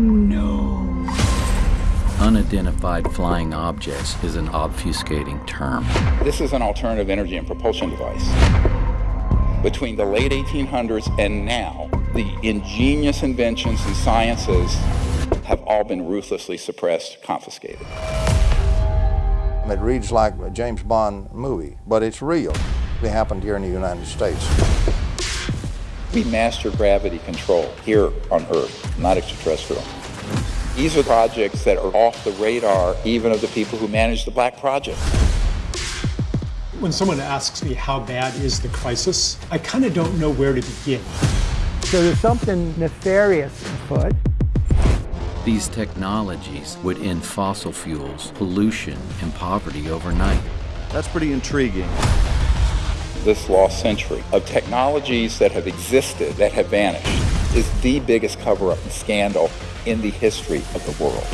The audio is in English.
No. Unidentified flying objects is an obfuscating term. This is an alternative energy and propulsion device. Between the late 1800s and now, the ingenious inventions and sciences have all been ruthlessly suppressed, confiscated. It reads like a James Bond movie, but it's real. It happened here in the United States. We master gravity control here on Earth, not extraterrestrial. These are projects that are off the radar even of the people who manage the Black Project. When someone asks me how bad is the crisis, I kind of don't know where to begin. So there's something nefarious afoot. These technologies would end fossil fuels, pollution, and poverty overnight. That's pretty intriguing. This lost century of technologies that have existed, that have vanished, is the biggest cover-up and scandal in the history of the world.